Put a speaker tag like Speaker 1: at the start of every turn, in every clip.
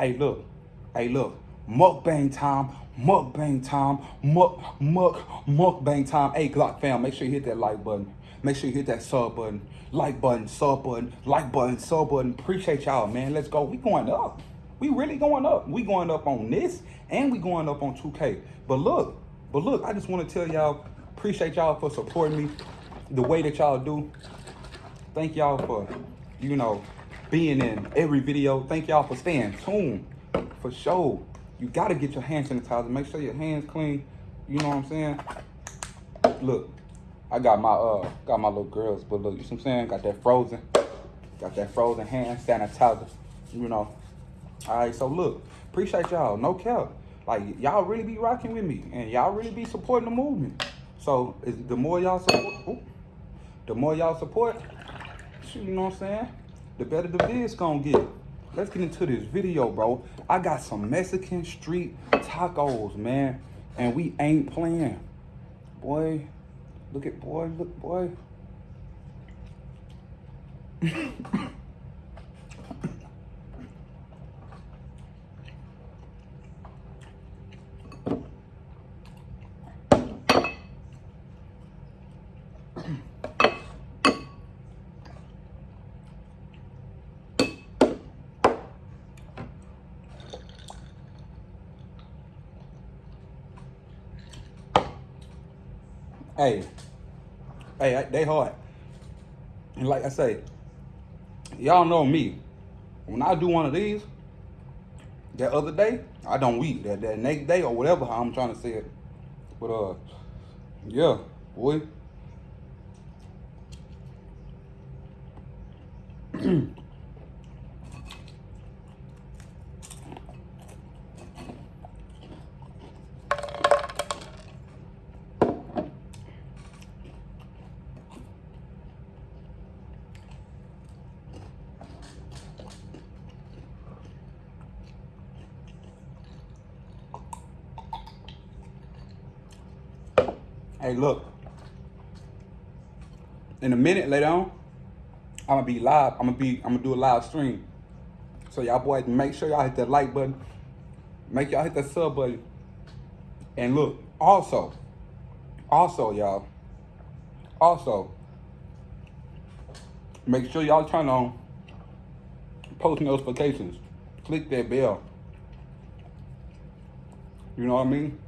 Speaker 1: Hey, look. Hey, look. Mukbang time. Mukbang time. Muk, muk, mukbang time. Hey, Glock fam, make sure you hit that like button. Make sure you hit that sub button. Like button, sub button, like button, sub button. Appreciate y'all, man. Let's go. We going up. We really going up. We going up on this and we going up on 2K. But look, but look, I just want to tell y'all, appreciate y'all for supporting me the way that y'all do. Thank y'all for, you know, being in every video. Thank y'all for staying tuned. For sure. You gotta get your hand sanitizer. Make sure your hands clean. You know what I'm saying? Look, I got my uh got my little girls, but look, you see what I'm saying? Got that frozen. Got that frozen hand sanitizer. You know. Alright, so look, appreciate y'all. No cap. Like y'all really be rocking with me and y'all really be supporting the movement. So the more y'all support ooh, the more y'all support, you know what I'm saying? The better the vid's gonna get. Let's get into this video, bro. I got some Mexican street tacos, man. And we ain't playing. Boy, look at boy, look, boy. hey, hey, they hard. And like I say, y'all know me. When I do one of these, that other day, I don't weep. That, that next day or whatever how I'm trying to say it. But uh, yeah, boy. Hey, look. In a minute later on, I'm gonna be live. I'm gonna be. I'm gonna do a live stream. So y'all boys, make sure y'all hit that like button. Make y'all hit that sub button. And look, also, also y'all, also, make sure y'all turn on post notifications. Click that bell. You know what I mean?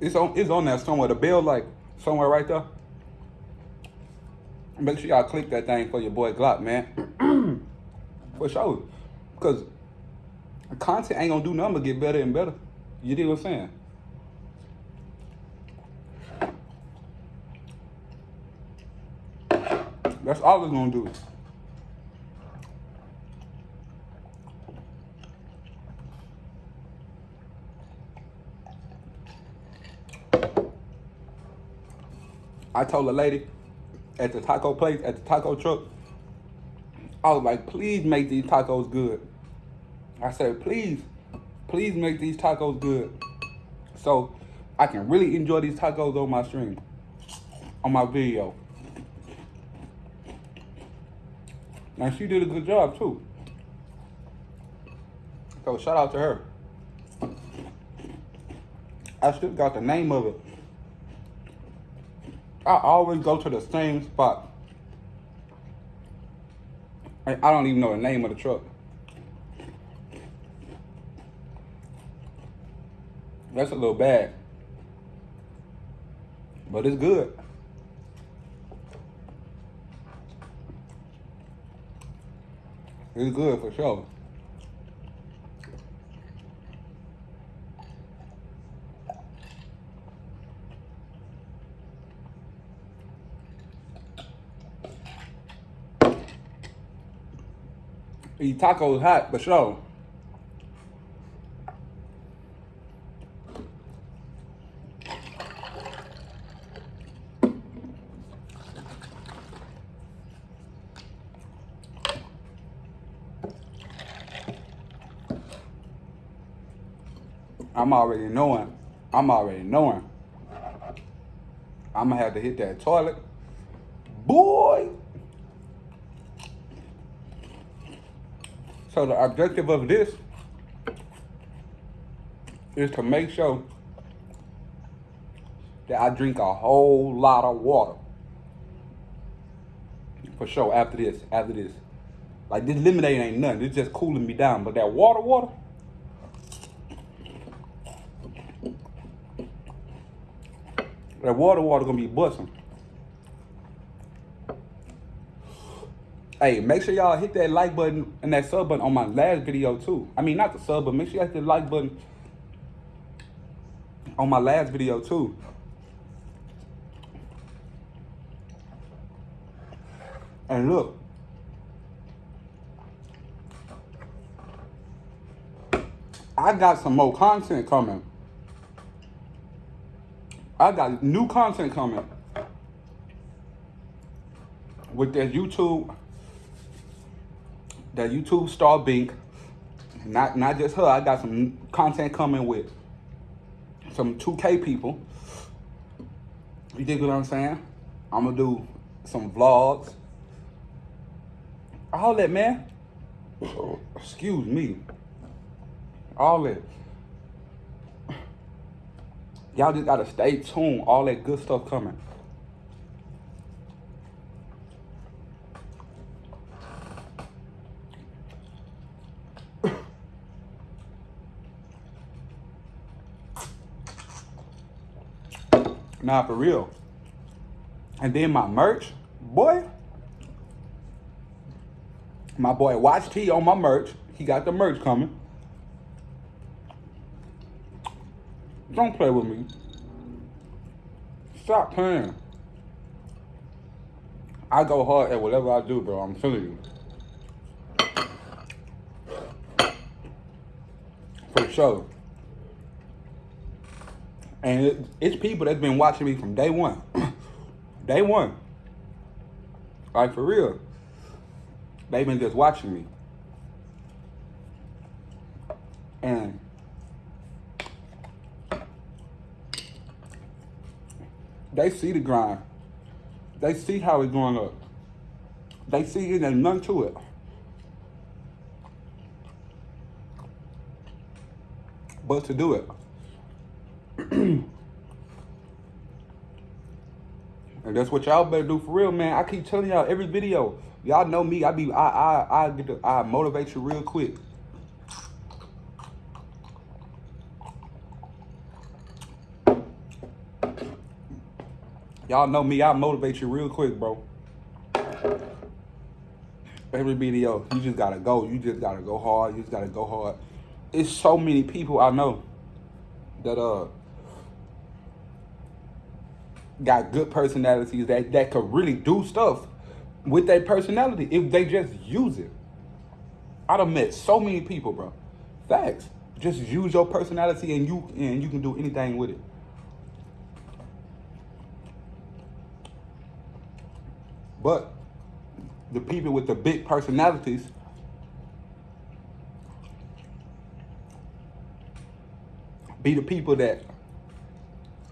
Speaker 1: It's on it's on there somewhere. The bell like somewhere right there. Make sure y'all click that thing for your boy Glock, man. for sure. Because content ain't gonna do nothing but get better and better. You dig what I'm saying? That's all it's gonna do. I told a lady at the taco place, at the taco truck, I was like, please make these tacos good. I said, please, please make these tacos good. So I can really enjoy these tacos on my stream, on my video. And she did a good job too. So shout out to her. I still got the name of it. I always go to the same spot. I, don't even know the name of the truck. That's a little bad. But it's good. It's good for sure. These tacos hot, but sure. I'm already knowing. I'm already knowing. I'm gonna have to hit that toilet. Boy! So the objective of this is to make sure that I drink a whole lot of water. For sure, after this, after this. Like this lemonade ain't nothing. It's just cooling me down. But that water, water. That water, water gonna be busting. Hey, make sure y'all hit that like button and that sub button on my last video too. I mean, not the sub, but make sure you hit the like button on my last video too. And look, I got some more content coming. I got new content coming with that YouTube, that YouTube star Bink. Not not just her. I got some content coming with some 2K people. You dig what I'm saying? I'm gonna do some vlogs. All that, man. Excuse me. All that. Y'all just gotta stay tuned. All that good stuff coming. Nah, for real. And then my merch, boy. My boy Watch T on my merch. He got the merch coming. Don't play with me. Stop playing. I go hard at whatever I do, bro. I'm telling you. For sure. And it, it's people that's been watching me from day one. day one. Like, for real. They've been just watching me. And they see the grind. They see how it's going up. They see it and none to it. But to do it. and that's what y'all better do for real, man. I keep telling y'all every video. Y'all know me. I be I I I get to, I motivate you real quick. Y'all know me. I motivate you real quick, bro. Every video, you just gotta go. You just gotta go hard. You just gotta go hard. It's so many people I know that uh got good personalities that that could really do stuff with their personality if they just use it. I done met so many people, bro. Facts. Just use your personality and you and you can do anything with it. But the people with the big personalities be the people that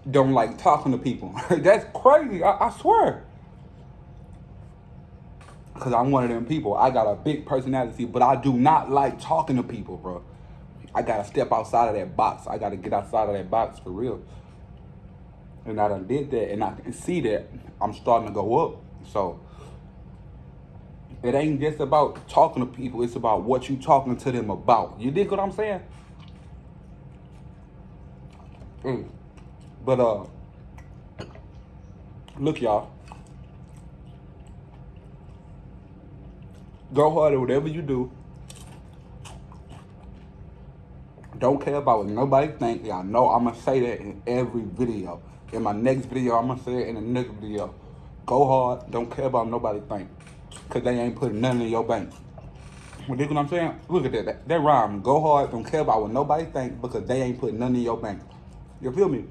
Speaker 1: don't like talking to people. That's crazy. I, I swear. Because I'm one of them people. I got a big personality, but I do not like talking to people, bro. I got to step outside of that box. I got to get outside of that box for real. And I done did that, and I can see that I'm starting to go up. So, it ain't just about talking to people. It's about what you talking to them about. You dig what I'm saying? Mm. But uh, look, y'all. Go hard at whatever you do. Don't care about what nobody think. Y'all know I'm gonna say that in every video. In my next video, I'm gonna say it in the next video. Go hard. Don't care about nobody think. Cause they ain't putting nothing in your bank. You dig what I'm saying? Look at that. That, that rhyme. Go hard. Don't care about what nobody think because they ain't putting nothing in your bank. You feel me?